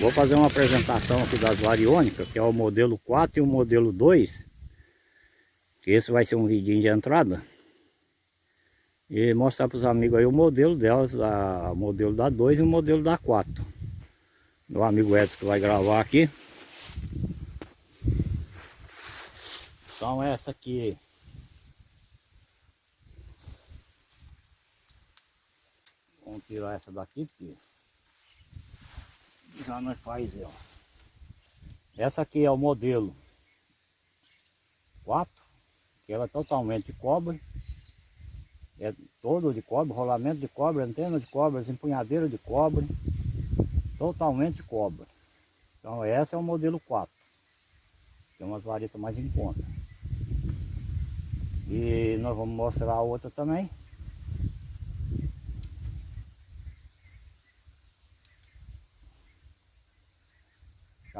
Vou fazer uma apresentação aqui das variônicas, que é o modelo 4 e o modelo 2. Que esse vai ser um vidinho de entrada. E mostrar para os amigos aí o modelo delas, o modelo da 2 e o modelo da 4. Meu amigo Edson que vai gravar aqui. Então essa aqui Vamos tirar essa daqui porque já não faz ó. Essa aqui é o modelo 4, que ela é totalmente de cobre. É todo de cobre, rolamento de cobre, antena de cobre, empunhadeira de cobre. Totalmente de cobre. Então essa é o modelo 4. Tem umas varetas mais em conta. E nós vamos mostrar a outra também.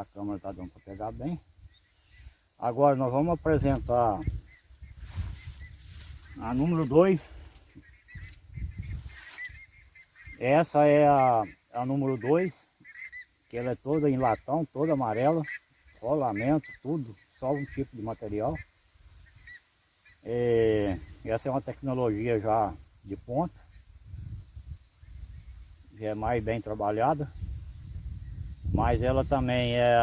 A câmera está dando para pegar bem. Agora nós vamos apresentar a número 2. Essa é a, a número 2, que ela é toda em latão, toda amarela, rolamento, tudo, só um tipo de material. É, essa é uma tecnologia já de ponta, já é mais bem trabalhada. Mas ela também é.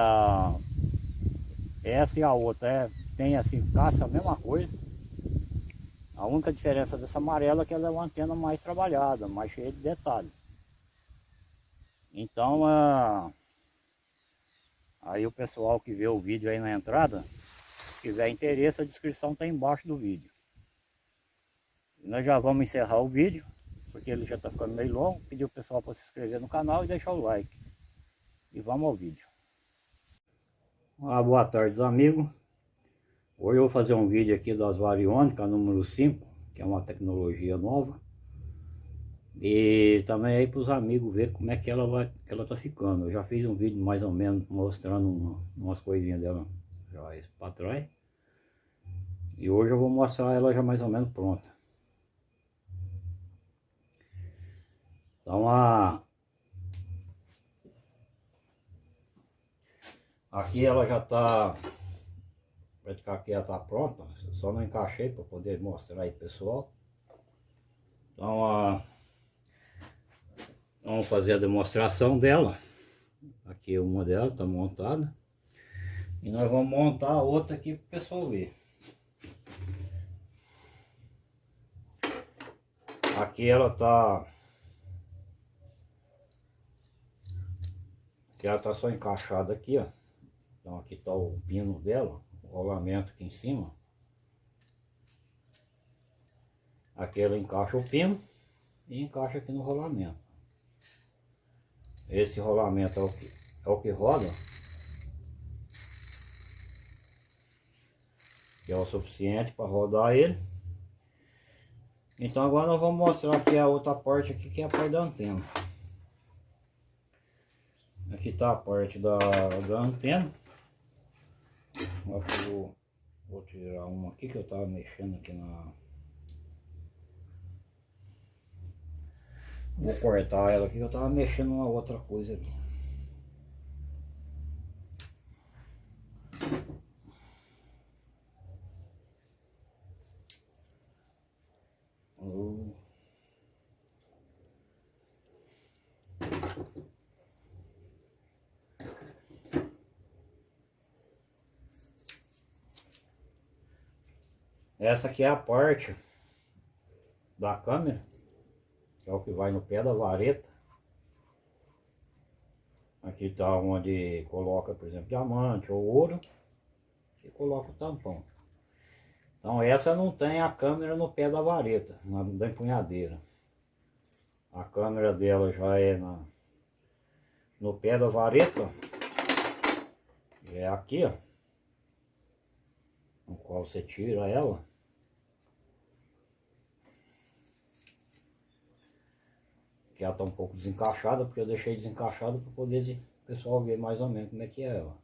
Essa e a outra é, tem assim, caça a mesma coisa. A única diferença dessa amarela é que ela é uma antena mais trabalhada, mais cheia de detalhes. Então, aí o pessoal que vê o vídeo aí na entrada, se tiver interesse, a descrição está embaixo do vídeo. Nós já vamos encerrar o vídeo, porque ele já está ficando meio longo. Pedir o pessoal para se inscrever no canal e deixar o like. E vamos ao vídeo. Ah, boa tarde amigos. Hoje eu vou fazer um vídeo aqui das variônicas número 5, que é uma tecnologia nova. E também aí para os amigos ver como é que ela vai, que ela tá ficando. Eu já fiz um vídeo mais ou menos mostrando uma, umas coisinhas dela já para trás. E hoje eu vou mostrar ela já mais ou menos pronta. Então a Aqui ela já está, praticamente ela está pronta, só não encaixei para poder mostrar aí pessoal. Então a, vamos fazer a demonstração dela. Aqui uma delas está montada. E nós vamos montar a outra aqui para o pessoal ver. Aqui ela está Aqui ela está só encaixada aqui, ó. Então aqui está o pino dela, o rolamento aqui em cima. Aqui ela encaixa o pino e encaixa aqui no rolamento. Esse rolamento é o que, é o que roda. Que é o suficiente para rodar ele. Então agora nós vamos mostrar aqui a outra parte aqui que é a parte da antena. Aqui está a parte da, da antena. Acho que vou, tirar uma aqui que eu tava mexendo aqui na... Vou cortar ela aqui que eu tava mexendo uma outra coisa aqui. Essa aqui é a parte da câmera, que é o que vai no pé da vareta. Aqui está onde coloca, por exemplo, diamante ou ouro. E coloca o tampão. Então essa não tem a câmera no pé da vareta, na, da empunhadeira. A câmera dela já é na, no pé da vareta. É aqui, ó. No qual você tira ela. Que ela está um pouco desencaixada, porque eu deixei desencaixada para poder o pessoal ver mais ou menos como é que é ela.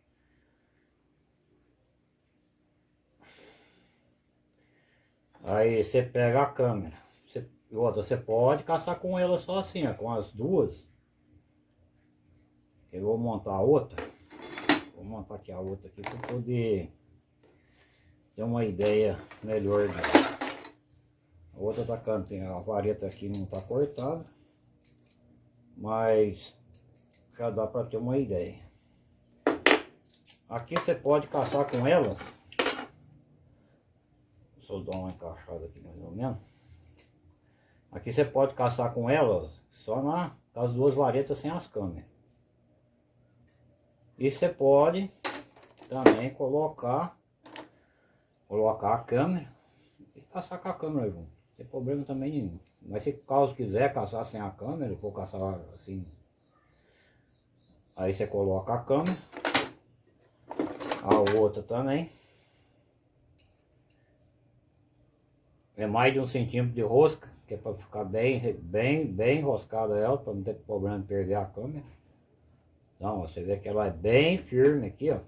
Aí você pega a câmera, você, outra, você pode caçar com ela só assim, ó, com as duas. Eu vou montar a outra. Vou montar aqui a outra aqui para poder ter uma ideia melhor. A outra tá tem a vareta aqui não tá cortada. Mas já dá para ter uma ideia. Aqui você pode caçar com elas. Deixa dar uma encaixada aqui mais ou menos. Aqui você pode caçar com elas só na, com as duas varetas sem as câmeras. E você pode também colocar colocar a câmera e caçar com a câmera junto. Não tem problema também nenhum. Mas se caso quiser caçar sem a câmera, for caçar assim. Aí você coloca a câmera. A outra também. É mais de um centímetro de rosca, que é para ficar bem, bem, bem enroscada ela, para não ter problema de perder a câmera. Então, você vê que ela é bem firme aqui, ó.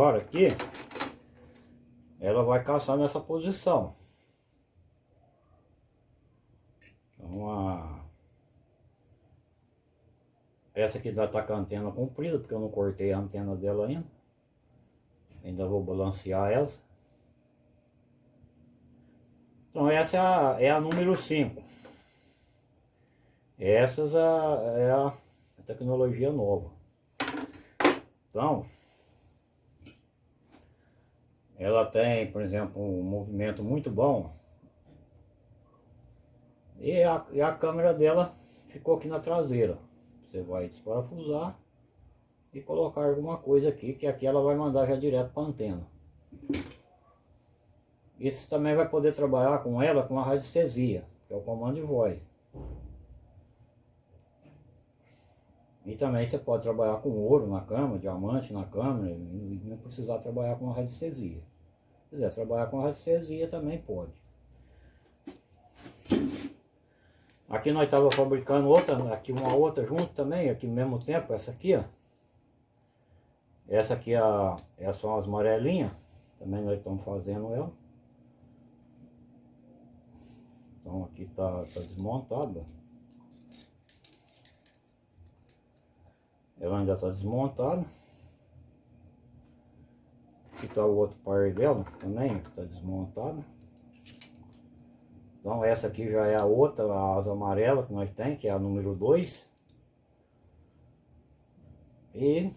Agora aqui, ela vai caçar nessa posição. Então, a... essa aqui já tá com a antena comprida, porque eu não cortei a antena dela ainda. Ainda vou balancear essa. Então essa é a, é a número 5. Essas é, é a tecnologia nova. Então, ela tem, por exemplo, um movimento muito bom. E a, e a câmera dela ficou aqui na traseira. Você vai desparafusar e colocar alguma coisa aqui, que aqui ela vai mandar já direto para a antena. Isso também vai poder trabalhar com ela com a radiestesia, que é o comando de voz. E também você pode trabalhar com ouro na câmera, diamante na câmera, não precisar trabalhar com a radiestesia. Se quiser trabalhar com radiestesia também pode. Aqui nós estávamos fabricando outra, aqui uma outra junto também, aqui no mesmo tempo, essa aqui, ó. Essa aqui é a, essas são as amarelinhas, também nós estamos fazendo ela. Então aqui está tá desmontada. Ela ainda está desmontada. Aqui está o outro par dela também, que está desmontado. Então essa aqui já é a outra, a asa amarela que nós tem, que é a número 2. E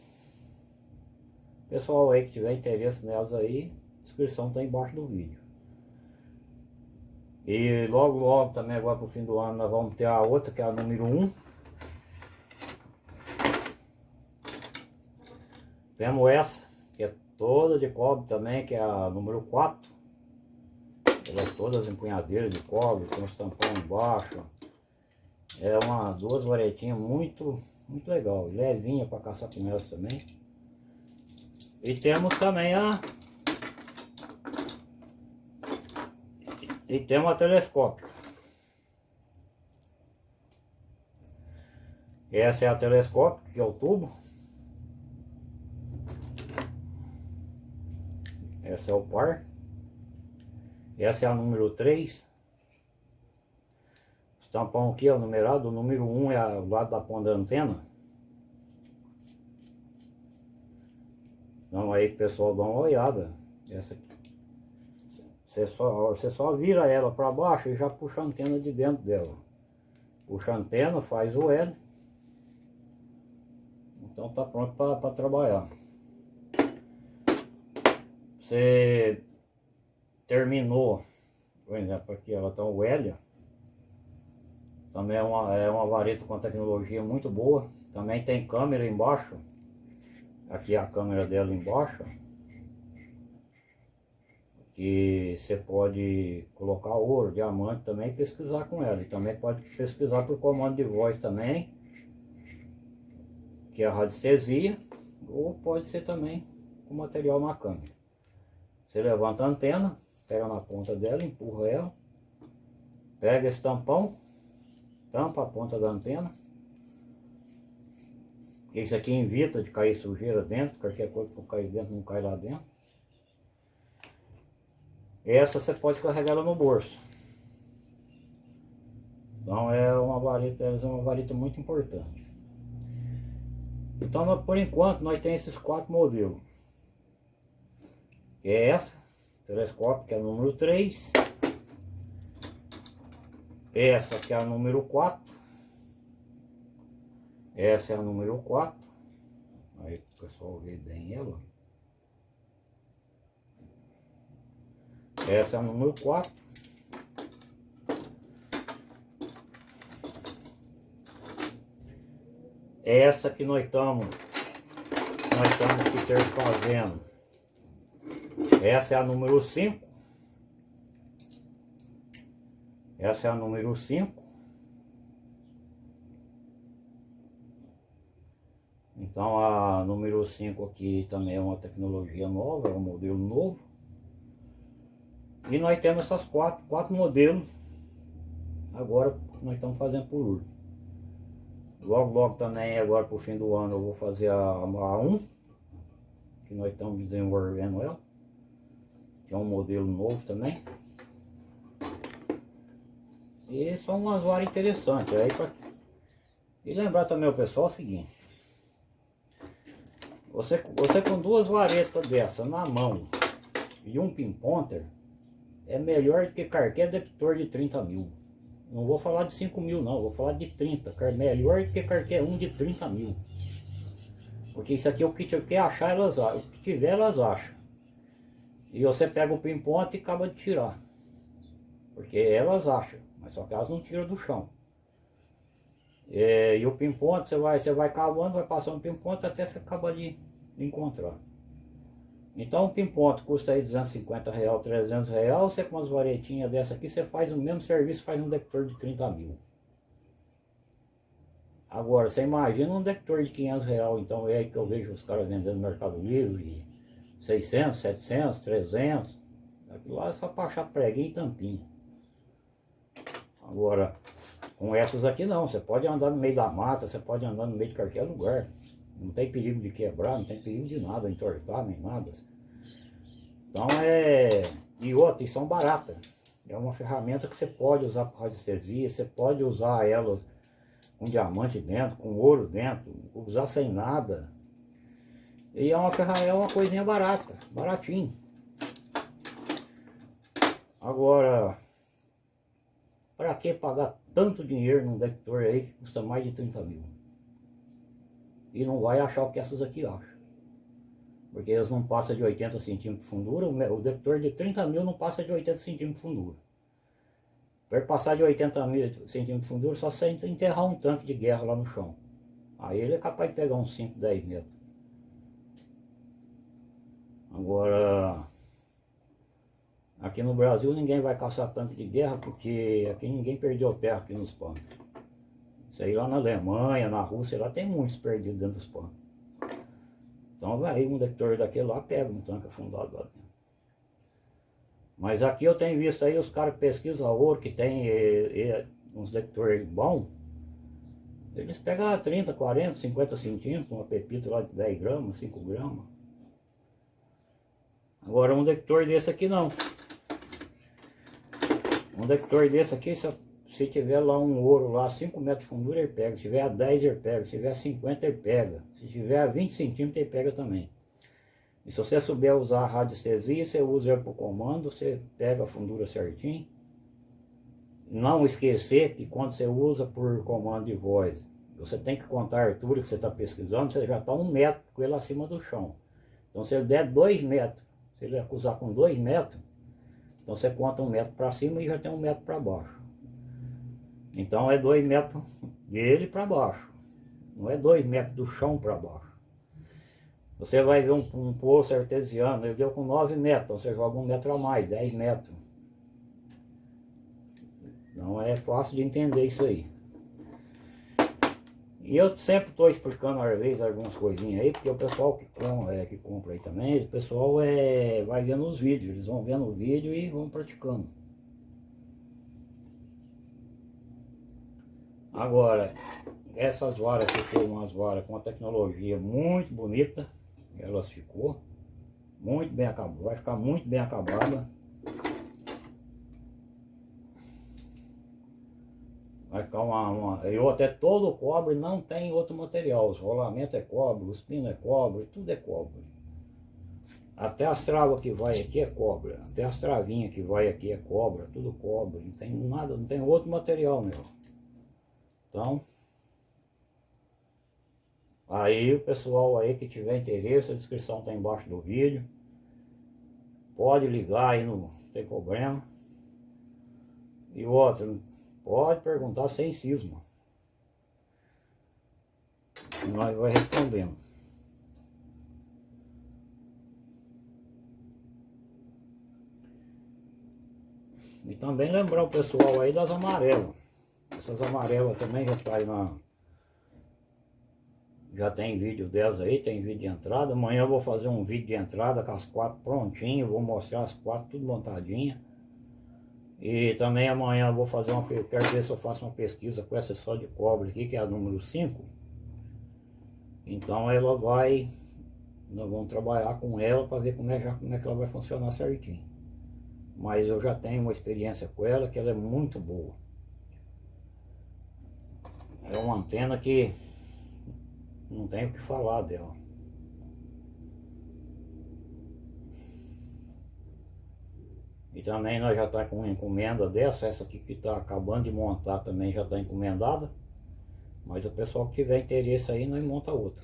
pessoal aí que tiver interesse nelas aí, descrição está embaixo do vídeo. E logo logo também agora para o fim do ano nós vamos ter a outra que é a número 1. Um. Temos essa toda de cobre também, que é a número 4. Elas todas empunhadeiras de cobre, com os tampão embaixo. É uma, duas varetinhas muito, muito legal. Levinha para caçar com elas também. E temos também a... E temos a telescópio. Essa é a telescópio, que é o tubo. Essa é o par. Essa é a número 3. O tampão aqui é o numerado. O número 1 é o lado da ponta da antena. Então aí pessoal dá uma olhada. Essa aqui. Você só, você só vira ela para baixo e já puxa a antena de dentro dela. Puxa a antena, faz o L. Então tá pronto para trabalhar você terminou, por exemplo, aqui ela está o Hélio, também é uma, é uma vareta com tecnologia muito boa, também tem câmera embaixo, aqui é a câmera dela embaixo, que você pode colocar ouro, diamante também e pesquisar com ela, e também pode pesquisar por comando de voz também, que é a radiestesia, ou pode ser também com material na câmera. Você levanta a antena, pega na ponta dela, empurra ela, pega esse tampão, tampa a ponta da antena. Porque isso aqui evita de cair sujeira dentro, qualquer coisa que cair dentro não cai lá dentro. Essa você pode carregar ela no bolso. Então é uma vareta, é uma vareta muito importante. Então por enquanto nós temos esses quatro modelos. Que é essa, que é número 3. Essa que é a número 4. Essa é a número 4. Aí o pessoal vê bem ela. Essa é a número 4. Essa que nós estamos nós estamos aqui ter fazendo. Essa é a número 5. Essa é a número 5. Então a número 5 aqui também é uma tecnologia nova, é um modelo novo. E nós temos essas quatro, quatro modelos. Agora nós estamos fazendo por último. Logo, logo também, agora para o fim do ano, eu vou fazer a, a 1. Que nós estamos desenvolvendo ela. Que é um modelo novo também. E são umas varas interessantes. Aí pra... E lembrar também o pessoal é o seguinte. Você, você com duas varetas dessa na mão e um pinponter é melhor que qualquer detector de 30 mil. Não vou falar de 5 mil não, vou falar de 30. É melhor que qualquer um de 30 mil. Porque isso aqui é o que quer achar, elas. O que tiver, elas acham. E você pega o pinponte e acaba de tirar. Porque elas acham, mas só que elas não tiram do chão. É, e o pinponte, você vai, você vai cavando, vai passando o pinponte até você acabar de encontrar. Então um pimponte custa aí 250 real, 300 real, você com umas varetinhas dessa aqui, você faz o mesmo serviço, faz um detector de 30 mil. Agora, você imagina um detector de 500 real, então é aí que eu vejo os caras vendendo no Mercado Livre, 600, 700, 300, aquilo lá é só para achar preguinho e tampinha. Agora, com essas aqui não, você pode andar no meio da mata, você pode andar no meio de qualquer lugar. Não tem perigo de quebrar, não tem perigo de nada, entortar, nem nada. Então é... E outra, e são baratas. É uma ferramenta que você pode usar para radiestesia, você pode usar ela com diamante dentro, com ouro dentro, usar sem nada. E é uma é uma coisinha barata, baratinho. Agora, para que pagar tanto dinheiro num detector aí que custa mais de 30 mil? e não vai achar o que essas aqui acham. Porque eles não passam de 80 centímetros de fundura, o detector de 30 mil não passa de 80 centímetros de fundura. Para passar de 80 mil centímetros de fundura, só se enterrar um tanque de guerra lá no chão. Aí ele é capaz de pegar uns 5, 10 metros. Agora, aqui no Brasil ninguém vai caçar tanque de guerra porque aqui ninguém perdeu terra aqui nos panos. Isso aí lá na Alemanha, na Rússia, lá tem muitos perdidos dentro dos pontos. Então vai um detector daquele lá, pega um tanque afundado lá dentro. Mas aqui eu tenho visto aí os caras pesquisam ouro que tem e, e, uns detectores bons. Eles pegam 30, 40, 50 centímetros, uma pepita lá de 10 gramas, 5 gramas. Agora um detector desse aqui não. Um detector desse aqui, só se tiver lá um ouro lá, 5 metros de fundura, ele pega. Se tiver a 10, ele pega. Se tiver a 50, ele pega. Se tiver a 20 centímetros, ele pega também. E se você souber usar a radiestesia, você usa ele para o comando, você pega a fundura certinho. Não esquecer que quando você usa por comando de voz, você tem que contar a altura que você está pesquisando, você já está um metro com ele acima do chão. Então se ele der dois metros, se ele acusar com dois metros, então você conta um metro para cima e já tem um metro para baixo. Então é dois metros dele para baixo. Não é dois metros do chão para baixo. Você vai ver um, um poço artesiano, ele deu com 9 metros, então você joga um metro a mais, 10 metros. Não é fácil de entender isso aí. E eu sempre estou explicando às vezes algumas coisinhas aí, porque o pessoal que, com, é, que compra aí também, o pessoal é, vai vendo os vídeos, eles vão vendo o vídeo e vão praticando. Agora, essas varas ficou umas varas com uma tecnologia muito bonita. Elas ficou muito bem acabadas. Vai ficar muito bem acabada. Vai ficar uma, uma... Eu até todo cobre não tem outro material. Os rolamentos é cobre, os pinos é cobre, tudo é cobre. Até as travas que vai aqui é cobre. Até as travinhas que vai aqui é cobra, tudo cobre. Não tem nada, não tem outro material, meu. Então, aí o pessoal aí que tiver interesse, a descrição está embaixo do vídeo. Pode ligar aí, não tem problema. E outro, pode perguntar sem cisma. Nós vai respondendo. E também lembrar o pessoal aí das amarelas. Essas amarelas também já tá aí na... Já tem vídeo delas aí, tem vídeo de entrada. Amanhã eu vou fazer um vídeo de entrada com as quatro prontinhas. Vou mostrar as quatro tudo montadinha. E também amanhã eu vou fazer uma... Quero ver se eu faço uma pesquisa com essa só de cobre aqui, que é a número 5. Então ela vai... Nós vamos trabalhar com ela para ver como é, já, como é que ela vai funcionar certinho. Mas eu já tenho uma experiência com ela que ela é muito boa. É uma antena que não tenho o que falar dela. E também nós já está com encomenda dessa, essa aqui que está acabando de montar também já está encomendada. Mas o pessoal que tiver interesse aí, nós monta outra.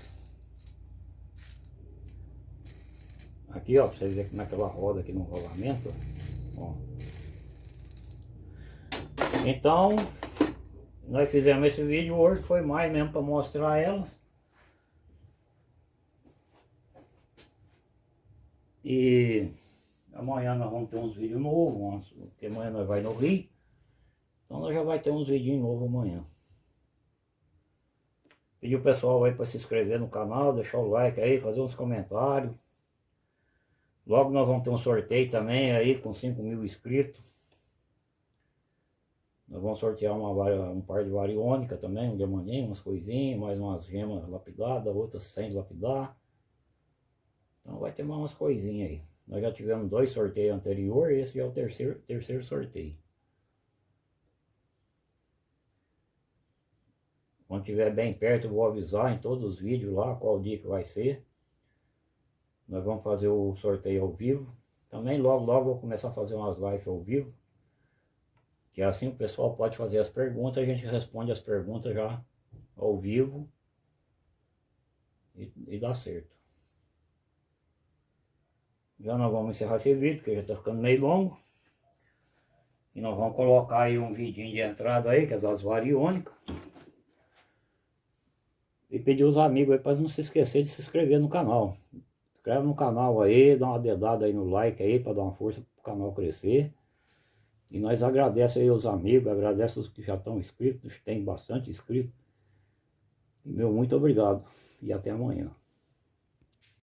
Aqui ó, pra vocês verem como é que ela roda aqui no rolamento. Ó. Então, nós fizemos esse vídeo hoje, foi mais mesmo para mostrar elas. E amanhã nós vamos ter uns vídeos novos, porque amanhã nós vai no Rio. Então nós já vai ter uns vídeos novos amanhã. Pedir o pessoal aí para se inscrever no canal, deixar o like aí, fazer uns comentários. Logo nós vamos ter um sorteio também aí com 5 mil inscritos. Nós vamos sortear uma, um par de variônica também, um diamantinho, umas coisinhas, mais umas gemas lapidadas, outras sem lapidar. Então vai ter mais umas coisinhas aí. Nós já tivemos dois sorteios anteriores, esse é o terceiro, terceiro sorteio. Quando tiver bem perto eu vou avisar em todos os vídeos lá qual dia que vai ser. Nós vamos fazer o sorteio ao vivo. Também logo logo vou começar a fazer umas lives ao vivo. Que assim o pessoal pode fazer as perguntas, a gente responde as perguntas já ao vivo e, e dá certo. Já nós vamos encerrar esse vídeo, porque já está ficando meio longo. E nós vamos colocar aí um vidinho de entrada aí, que é das variônicas. E pedir os amigos aí para não se esquecer de se inscrever no canal. Inscreve no canal aí, dá uma dedada aí no like aí, para dar uma força para o canal crescer. E nós agradecemos aí os amigos, agradecemos os que já estão inscritos, tem bastante inscritos. Meu muito obrigado. E até amanhã.